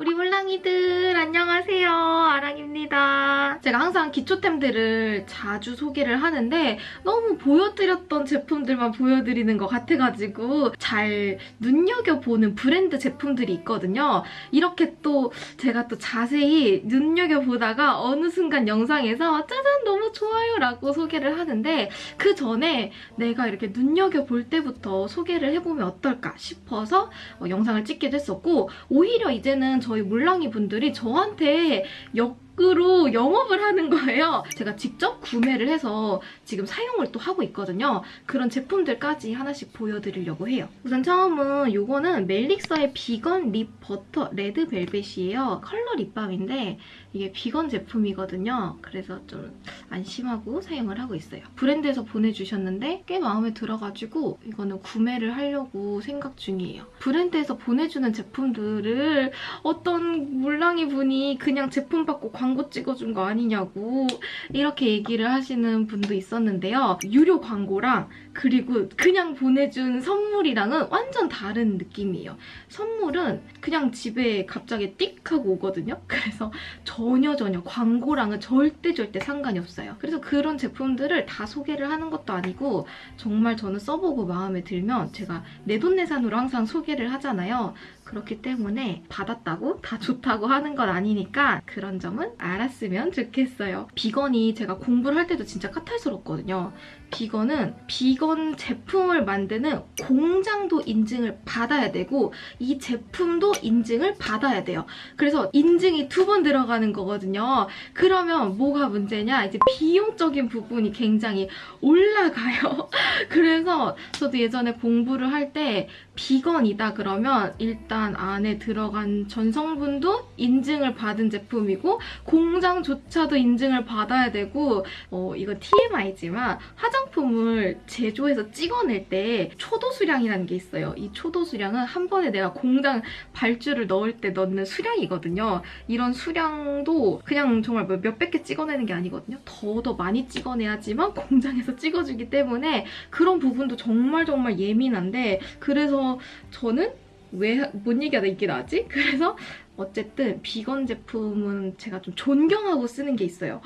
우리 물랑이들 안녕하세요. 아랑입니다. 제가 항상 기초템들을 자주 소개를 하는데 너무 보여드렸던 제품들만 보여드리는 것 같아가지고 잘 눈여겨보는 브랜드 제품들이 있거든요. 이렇게 또 제가 또 자세히 눈여겨보다가 어느 순간 영상에서 짜잔 너무 좋아요 라고 소개를 하는데 그 전에 내가 이렇게 눈여겨볼 때부터 소개를 해보면 어떨까 싶어서 어, 영상을 찍게 됐었고 오히려 이제는 저희 물랑이 분들이 저한테 역 으로 영업을 하는 거예요. 제가 직접 구매를 해서 지금 사용을 또 하고 있거든요. 그런 제품들까지 하나씩 보여드리려고 해요. 우선 처음은 이거는 멜릭서의 vegan lip butter red velvet이에요. 컬러 lip balm인데 이게 비건 제품이거든요. 그래서 좀 안심하고 사용을 하고 있어요. 브랜드에서 보내주셨는데 꽤 마음에 들어가지고 이거는 구매를 하려고 생각 중이에요. 브랜드에서 보내주는 제품들을 어떤 물랑이 분이 그냥 제품 받고 광고 찍어준 거 아니냐고 이렇게 얘기를 하시는 분도 있었는데요. 유료 광고랑 그리고 그냥 보내준 선물이랑은 완전 다른 느낌이에요. 선물은 그냥 집에 갑자기 띡 하고 오거든요. 그래서 전혀 전혀 광고랑은 절대 절대 상관이 없어요. 그래서 그런 제품들을 다 소개를 하는 것도 아니고 정말 저는 써보고 마음에 들면 제가 내돈내산으로 항상 소개를 하잖아요. 그렇기 때문에 받았다고 다 좋다고 하는 건 아니니까 그런 점은 알았으면 좋겠어요. 비건이 제가 공부를 할 때도 진짜 까탈스럽거든요. 비건은 비건 제품을 만드는 공장도 인증을 받아야 되고 이 제품도 인증을 받아야 돼요. 그래서 인증이 두 번 들어가는 거거든요. 그러면 뭐가 문제냐? 이제 비용적인 부분이 굉장히 올라가요. 그래서 저도 예전에 공부를 할 때 비건이다 그러면 일단 안에 들어간 전성분도 인증을 받은 제품이고 공장조차도 인증을 받아야 되고 어, 이거 TMI지만 화장 품을 제조해서 찍어낼 때 초도 수량이라는 게 있어요. 이 초도 수량은 한 번에 내가 공장 발주를 넣을 때 넣는 수량이거든요. 이런 수량도 그냥 정말 뭐 몇백 개 찍어내는 게 아니거든요. 더 더 많이 찍어내야지만 공장에서 찍어주기 때문에 그런 부분도 정말 정말 예민한데 그래서 저는 왜뭔 얘기하다 이게 나지? 그래서 어쨌든 비건 제품은 제가 좀 존경하고 쓰는 게 있어요.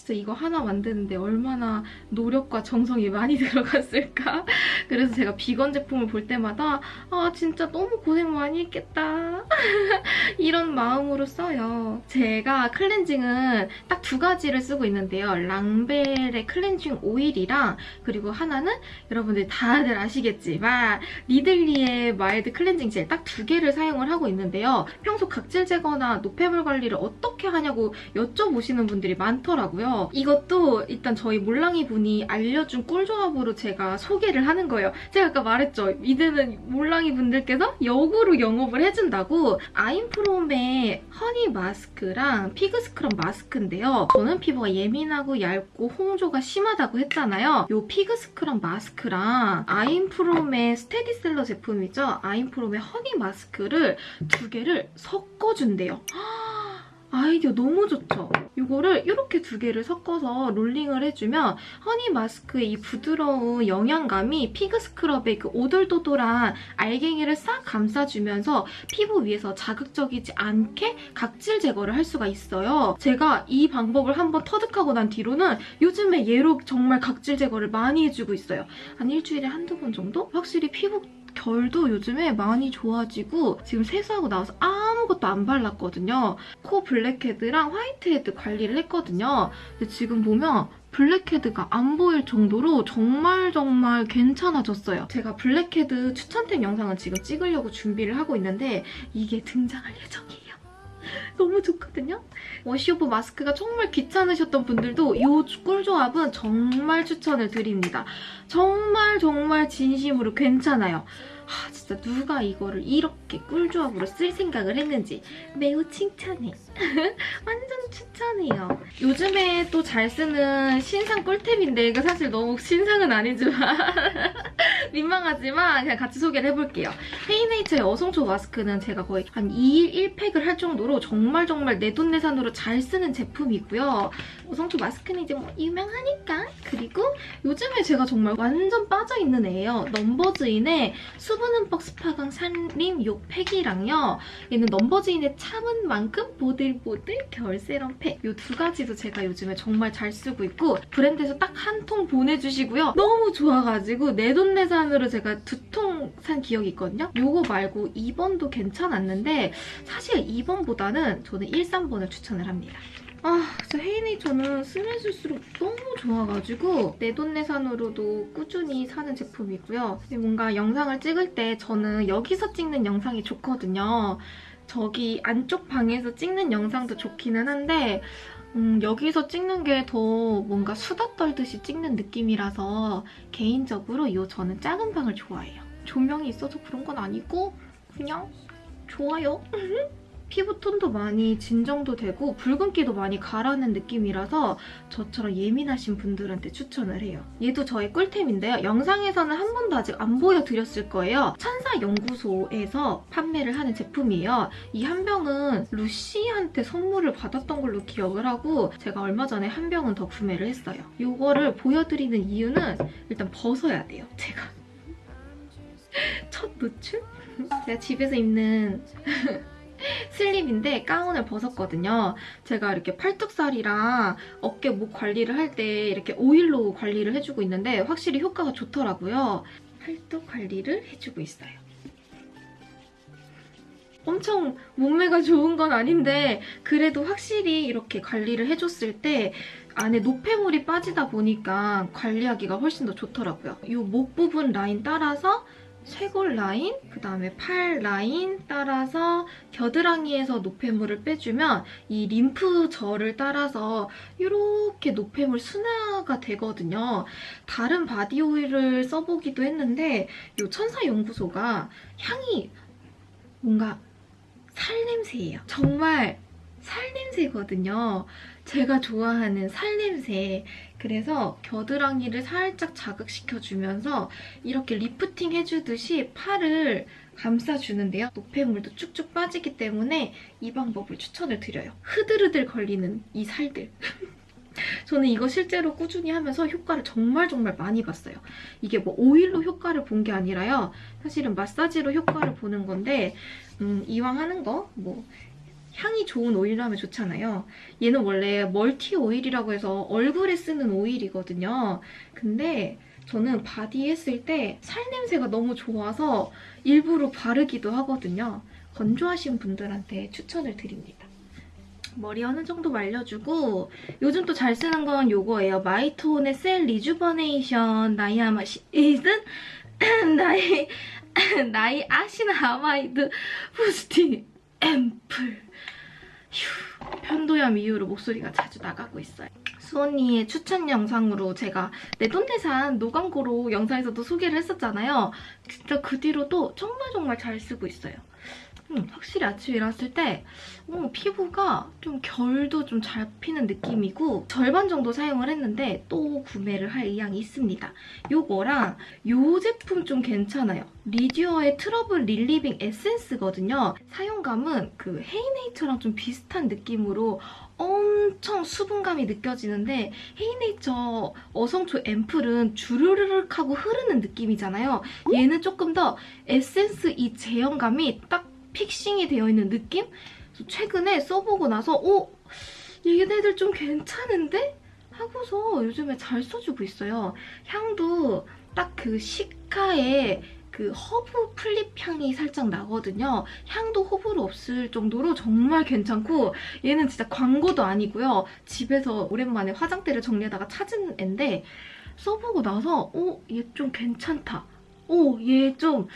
진짜 이거 하나 만드는데 얼마나 노력과 정성이 많이 들어갔을까? 그래서 제가 비건 제품을 볼 때마다 아 진짜 너무 고생 많이 했겠다 이런 마음으로 써요. 제가 클렌징은 딱 두 가지를 쓰고 있는데요. 랑벨의 클렌징 오일이랑 그리고 하나는 여러분들 다들 아시겠지만 리들리의 mild 클렌징 젤 딱 두 개를 사용을 하고 있는데요. 평소 각질 제거나 노폐물 관리를 어떻게 하냐고 여쭤보시는 분들이 많더라고요. 이것도 일단 저희 몰랑이 분이 알려준 꿀조합으로 제가 소개를 하는 거예요. 제가 아까 말했죠. 이제는 몰랑이 분들께서 역으로 영업을 해준다고 아임프롬의 honey 마스크랑 fig scrub 마스크인데요. 저는 피부가 예민하고 얇고 홍조가 심하다고 했잖아요. 이 fig scrub 마스크랑 아임프롬의 스테디셀러 제품이죠. 아임프롬의 honey 마스크를 두 개를 섞어준대요. 아이디어 너무 좋죠? 이거를 이렇게 두 개를 섞어서 롤링을 해주면 honey 마스크의 이 부드러운 영양감이 fig scrub의 그 오돌도돌한 알갱이를 싹 감싸주면서 피부 위에서 자극적이지 않게 각질 제거를 할 수가 있어요. 제가 이 방법을 한번 터득하고 난 뒤로는 요즘에 얘로 정말 각질 제거를 많이 해주고 있어요. 한 일주일에 한두 번 정도? 확실히 피부 결도 요즘에 많이 좋아지고 지금 세수하고 나와서 아무것도 안 발랐거든요. 코 blackhead랑 whitehead 관리를 했거든요. 근데 지금 보면 blackhead가 안 보일 정도로 정말 정말 괜찮아졌어요. 제가 블랙헤드 추천템 영상을 지금 찍으려고 준비를 하고 있는데 이게 등장할 예정이에요. 너무 좋거든요? wash-off 마스크가 정말 귀찮으셨던 분들도 이 꿀조합은 정말 추천을 드립니다. 정말 정말 진심으로 괜찮아요. 아, 진짜 누가 이거를 이렇게 꿀조합으로 쓸 생각을 했는지 매우 칭찬해. 완전 추천해요. 요즘에 또 잘 쓰는 신상 꿀템인데 이거 사실 너무 신상은 아니지만 민망하지만 그냥 같이 소개를 해볼게요. 헤이네이처의 어성초 마스크는 제가 거의 한 2일 1팩을 할 정도로 정말 정말 내돈내산으로 잘 쓰는 제품이고요. 어성초 마스크는 이제 뭐 유명하니까. 그리고 요즘에 제가 정말 완전 빠져있는 애예요. 넘버즈인의 수분 흠뻑 스파강 산림 요 팩이랑요. 얘는 넘버즈인의 참은 만큼 보들보들 겨울 세럼 팩. 요 두 가지도 제가 요즘에 정말 잘 쓰고 있고 브랜드에서 딱 한 통 보내주시고요. 너무 좋아가지고 내 돈 내산으로 제가 두 통 산 기억이 있거든요. 요거 말고 2번도 괜찮았는데 사실 2번보다는 저는 1, 3번을 추천을 합니다. 아, 진짜 헤이네이처는 쓰면 쓸수록 너무 좋아가지고 내돈내산으로도 꾸준히 사는 제품이고요. 뭔가 영상을 찍을 때 저는 여기서 찍는 영상이 좋거든요. 저기 안쪽 방에서 찍는 영상도 좋기는 한데 음, 여기서 찍는 게 더 뭔가 수다 떨듯이 찍는 느낌이라서 개인적으로 이 저는 작은 방을 좋아해요. 조명이 있어서 그런 건 아니고 그냥 좋아요. 피부톤도 많이 진정도 되고 붉은기도 많이 가라는 느낌이라서 저처럼 예민하신 분들한테 추천을 해요. 얘도 저의 꿀템인데요. 영상에서는 한 번도 아직 안 보여드렸을 거예요. 천사연구소에서 판매를 하는 제품이에요. 이 한 병은 루시한테 선물을 받았던 걸로 기억을 하고 제가 얼마 전에 한 병은 더 구매를 했어요. 이거를 보여드리는 이유는 일단 벗어야 돼요, 제가. 첫 노출? 제가 집에서 입는 슬립인데 가운을 벗었거든요. 제가 이렇게 팔뚝살이랑 어깨 목 관리를 할 때 이렇게 오일로 관리를 해주고 있는데 확실히 효과가 좋더라고요. 팔뚝 관리를 해주고 있어요. 엄청 몸매가 좋은 건 아닌데 그래도 확실히 이렇게 관리를 해줬을 때 안에 노폐물이 빠지다 보니까 관리하기가 훨씬 더 좋더라고요. 이 목 부분 라인 따라서 쇄골 라인, 그 다음에 팔 라인 따라서 겨드랑이에서 노폐물을 빼주면 이 림프절을 따라서 이렇게 노폐물 순환이 되거든요. 다른 바디 오일을 써보기도 했는데 이 천사연구소가 향이 뭔가 살냄새예요. 정말 살냄새거든요. 제가 좋아하는 살냄새. 그래서 겨드랑이를 살짝 자극시켜주면서 이렇게 리프팅 해주듯이 팔을 감싸주는데요. 노폐물도 쭉쭉 빠지기 때문에 이 방법을 추천을 드려요. 흐들흐들거리는 이 살들. 저는 이거 실제로 꾸준히 하면서 효과를 정말 정말 많이 봤어요. 이게 뭐 오일로 효과를 본 게 아니라요. 사실은 마사지로 효과를 보는 건데 음, 이왕 하는 거 뭐 향이 좋은 오일로 하면 좋잖아요. 얘는 원래 multi 오일이라고 해서 얼굴에 쓰는 오일이거든요. 근데 저는 바디 했을 때 살냄새가 너무 좋아서 일부러 바르기도 하거든요. 건조하신 분들한테 추천을 드립니다. 머리 어느 정도 말려주고 요즘 또 잘 쓰는 건 요거예요. 마이톤의 cell rejuvenation 나이아마이신 나이 나이 아시나 아마이드 부스팅 앰플 휴, 편도염 이후로 목소리가 자주 나가고 있어요. 수언니의 추천 영상으로 제가 내돈내산 노광고로 영상에서도 소개를 했었잖아요. 진짜 그 뒤로도 정말 정말 잘 쓰고 있어요. 음, 확실히 아침에 일어났을 때 어, 피부가 좀 결도 좀 잘 피는 느낌이고 절반 정도 사용을 했는데 또 구매를 할 의향이 있습니다. 요거랑 요 제품 좀 괜찮아요. 리듀어의 트러블 relieving 에센스거든요. 사용감은 그 헤이네이처랑 좀 비슷한 느낌으로 엄청 수분감이 느껴지는데 헤이네이처 어성초 앰플은 주르르륵 하고 흐르는 느낌이잖아요. 얘는 조금 더 에센스 이 제형감이 딱 fixing이 되어 있는 느낌? 최근에 써보고 나서 어? 얘네들 좀 괜찮은데? 하고서 요즘에 잘 써주고 있어요. 향도 딱 그 cica의 그 허브 풀잎 향이 살짝 나거든요. 향도 호불호 없을 정도로 정말 괜찮고 얘는 진짜 광고도 아니고요. 집에서 오랜만에 화장대를 정리하다가 찾은 앤데 써보고 나서 어? 얘좀 괜찮다. 오, 어, 얘좀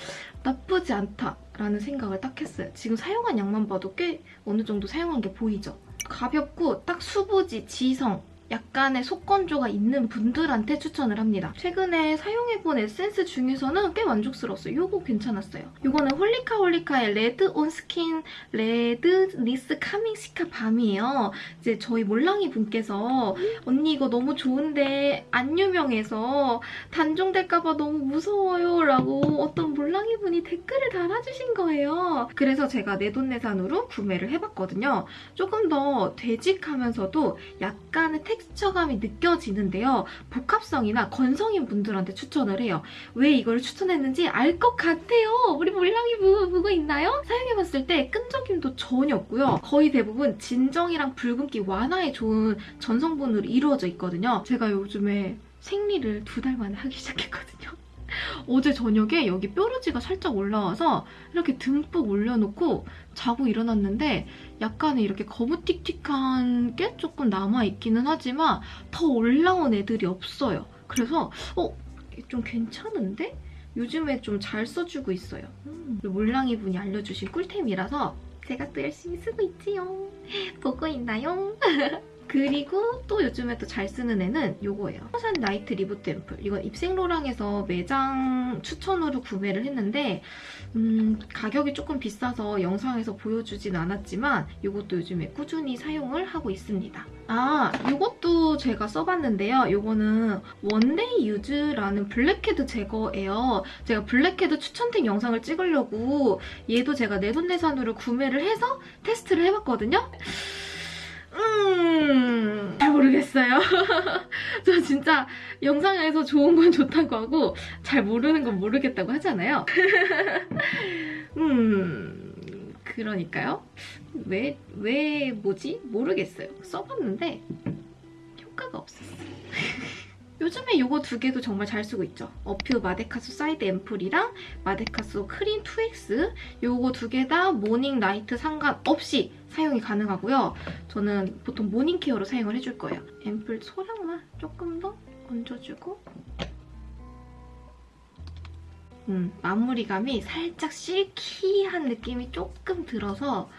나쁘지 않다. 라는 생각을 딱 했어요. 지금 사용한 양만 봐도 꽤 어느 정도 사용한 게 보이죠? 가볍고 딱 수부지, 지성 약간의 속건조가 있는 분들한테 추천을 합니다. 최근에 사용해본 에센스 중에서는 꽤 만족스러웠어요. 이거 괜찮았어요. 이거는 홀리카 홀리카의 Less On Skin Redness Calming Cica Balm이에요. 이제 저희 몰랑이 분께서 언니 이거 너무 좋은데 안 유명해서 단종될까봐 너무 무서워요 라고 어떤 몰랑이 분이 댓글을 달아주신 거예요. 그래서 제가 내돈내산으로 구매를 해봤거든요. 조금 더 되직하면서도 약간의 텍스처감이 느껴지는데요. 복합성이나 건성인 분들한테 추천을 해요. 왜 이걸 추천했는지 알 것 같아요. 우리 몰랑이 부, 보고 있나요? 사용해봤을 때 끈적임도 전혀 없고요. 거의 대부분 진정이랑 붉은기 완화에 좋은 전성분으로 이루어져 있거든요. 제가 요즘에 생리를 두 달 만에 하기 시작했거든요. 어제 저녁에 여기 뾰루지가 살짝 올라와서 이렇게 듬뿍 올려놓고 자고 일어났는데 약간의 이렇게 거무틱틱한 게 조금 남아있기는 하지만 더 올라온 애들이 없어요. 그래서 어? 좀 괜찮은데? 요즘에 좀 잘 써주고 있어요. 음, 몰랑이 분이 알려주신 꿀템이라서 제가 또 열심히 쓰고 있지요. 보고 있나요? 그리고 또 요즘에 또 잘 쓰는 애는 이거예요. Pure Shots Night Reboot 앰플. 이건 입생로랑에서 매장 추천으로 구매를 했는데 음, 가격이 조금 비싸서 영상에서 보여주진 않았지만 이것도 요즘에 꾸준히 사용을 하고 있습니다. 아, 이것도 제가 써봤는데요. 이거는 원데이 유즈라는 블랙헤드 제거예요. 제가 블랙헤드 추천템 영상을 찍으려고 얘도 제가 내돈내산으로 구매를 해서 테스트를 해봤거든요. 음, 잘 모르겠어요. 저 진짜 영상에서 좋은 건 좋다고 하고 잘 모르는 건 모르겠다고 하잖아요. 음, 그러니까요. 왜, 왜 뭐지? 모르겠어요. 써봤는데. 요즘에 이거 두 개도 정말 잘 쓰고 있죠. 어퓨 마데카소사이드 앰플이랑 마데카소 크림 2X 이거 두 개 다 morning, night 상관없이 사용이 가능하고요. 저는 보통 morning care로 사용을 해줄 거예요. 앰플 소량만 조금 더 얹어주고 음, 마무리감이 살짝 실키한 느낌이 조금 들어서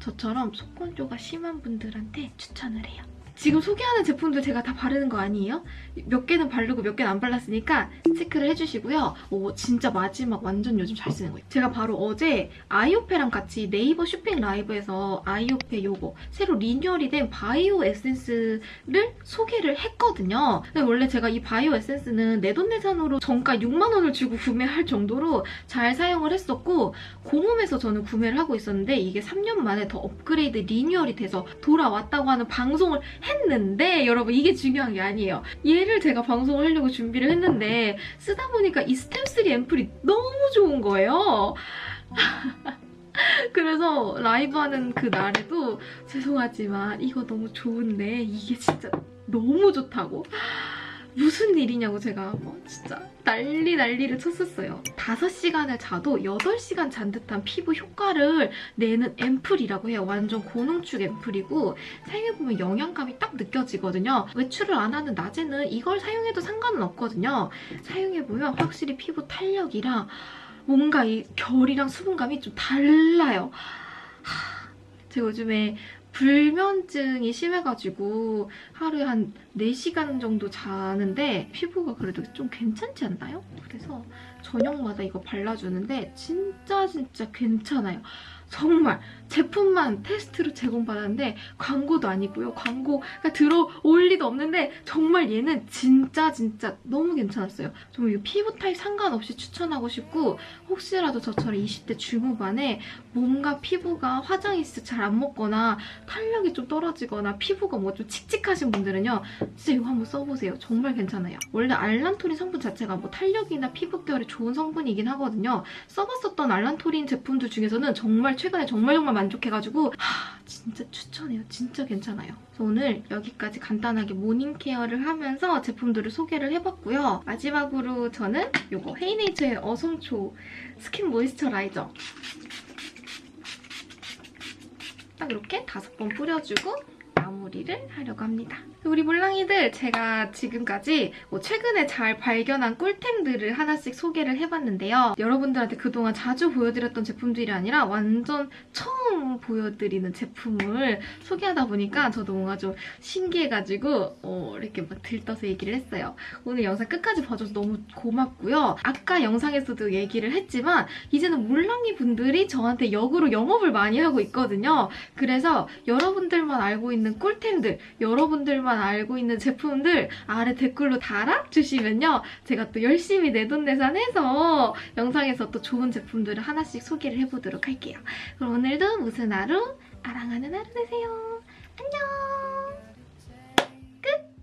저처럼 속건조가 심한 분들한테 추천을 해요. 지금 소개하는 제품들 제가 다 바르는 거 아니에요? 몇 개는 바르고 몇 개는 안 발랐으니까 체크를 해주시고요. 오, 진짜 마지막 완전 요즘 잘 쓰는 거예요. 제가 바로 어제 아이오페랑 같이 네이버 쇼핑 라이브에서 아이오페 요거 새로 리뉴얼이 된 바이오 에센스를 소개를 했거든요. 근데 원래 제가 이 바이오 에센스는 내돈내산으로 정가 6만 원을 주고 구매할 정도로 잘 사용을 했었고 공홈에서 저는 구매를 하고 있었는데 이게 3년 만에 더 업그레이드 리뉴얼이 돼서 돌아왔다고 하는 방송을 했는데 여러분 이게 중요한 게 아니에요. 얘를 제가 방송을 하려고 준비를 했는데 쓰다 보니까 이 스템3 앰플이 너무 좋은 거예요. 그래서 라이브 하는 그 날에도 죄송하지만 이거 너무 좋은데 이게 진짜 너무 좋다고 무슨 일이냐고 제가 뭐 진짜 난리 난리를 쳤었어요. 5시간을 자도 8시간 잔 듯한 피부 효과를 내는 앰플이라고 해요. 완전 고농축 앰플이고 사용해보면 영양감이 딱 느껴지거든요. 외출을 안 하는 낮에는 이걸 사용해도 상관은 없거든요. 사용해보면 확실히 피부 탄력이랑 뭔가 이 결이랑 수분감이 좀 달라요. 하, 제가 요즘에 불면증이 심해가지고 하루에 한 4시간 정도 자는데 피부가 그래도 좀 괜찮지 않나요? 그래서 저녁마다 이거 발라주는데 진짜 진짜 괜찮아요. 정말 제품만 테스트로 제공받았는데 광고도 아니고요. 광고가 들어올 리도 없는데 정말 얘는 진짜 진짜 너무 괜찮았어요. 정말 이 피부 타입 상관없이 추천하고 싶고 혹시라도 저처럼 20대 중후반에 뭔가 피부가 화장이 진짜 잘안 먹거나 탄력이 좀 떨어지거나 피부가 뭐 좀 칙칙하신 분들은요. 진짜 이거 한번 써보세요. 정말 괜찮아요. 원래 알란토린 성분 자체가 뭐 탄력이나 피부결에 좋은 성분이긴 하거든요. 써봤었던 알란토린 제품들 중에서는 정말 최근에 정말 정말 만족해가지고 하, 진짜 추천해요. 진짜 괜찮아요. 그래서 오늘 여기까지 간단하게 morning care를 하면서 제품들을 소개를 해봤고요. 마지막으로 저는 이거 헤이네이처의 어성초 skin moisturizer 딱 이렇게 다섯 번 뿌려주고 마무리를 하려고 합니다. 우리 몰랑이들 제가 지금까지 뭐 최근에 잘 발견한 꿀템들을 하나씩 소개를 해봤는데요. 여러분들한테 그동안 자주 보여드렸던 제품들이 아니라 완전 처음 보여드리는 제품을 소개하다 보니까 저도 뭔가 좀 신기해가지고 어, 이렇게 막 들떠서 얘기를 했어요. 오늘 영상 끝까지 봐줘서 너무 고맙고요. 아까 영상에서도 얘기를 했지만 이제는 몰랑이 분들이 저한테 역으로 영업을 많이 하고 있거든요. 그래서 여러분들만 알고 있는 꿀템들 여러분들만 알고 있는 제품들 아래 댓글로 달아주시면요. 제가 또 열심히 내돈내산해서 영상에서 또 좋은 제품들을 하나씩 소개를 해보도록 할게요. 그럼 오늘도 무슨 하루? 아랑하는 하루 되세요. 안녕! 끝!